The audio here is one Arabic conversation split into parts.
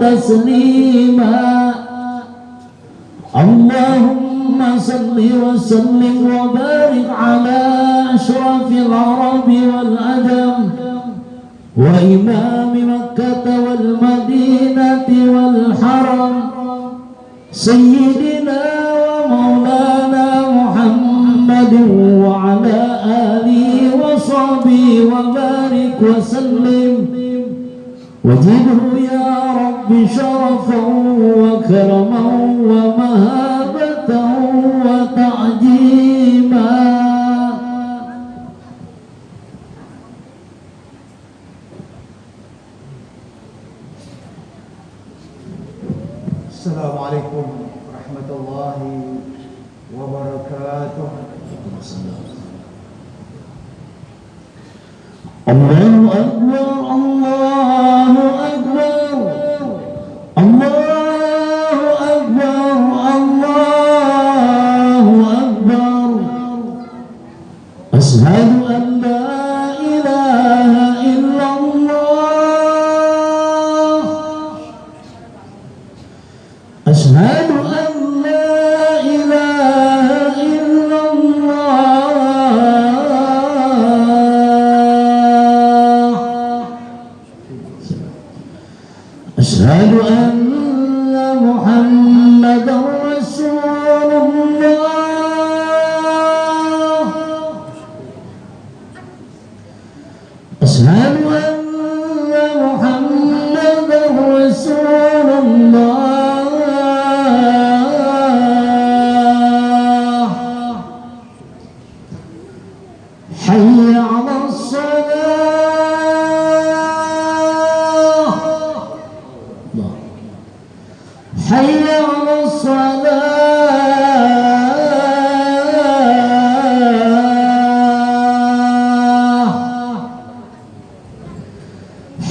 تسليما. اللهم صل وسلم وبارك على أشرف العرب والأدم وإمام مكة والمدينة والحرم. سيدنا ومولانا محمد وعلى آله وصحبه وبارك وسلم. وزده يا رب شرفا وكرما ومهابة وتعجيما. السلام عليكم ورحمة الله وبركاته. الله أكبر الله أشهد أن محمدا رسول الله. أشهد أن محمدا رسول الله. حي على الصلاة. حي على الصلاة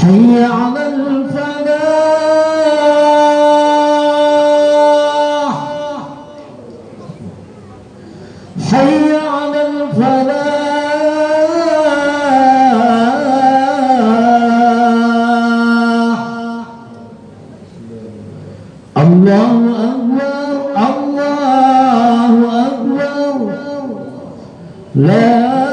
حي على الفلاح. حي على الفلاح. الله أكبر الله أكبر لا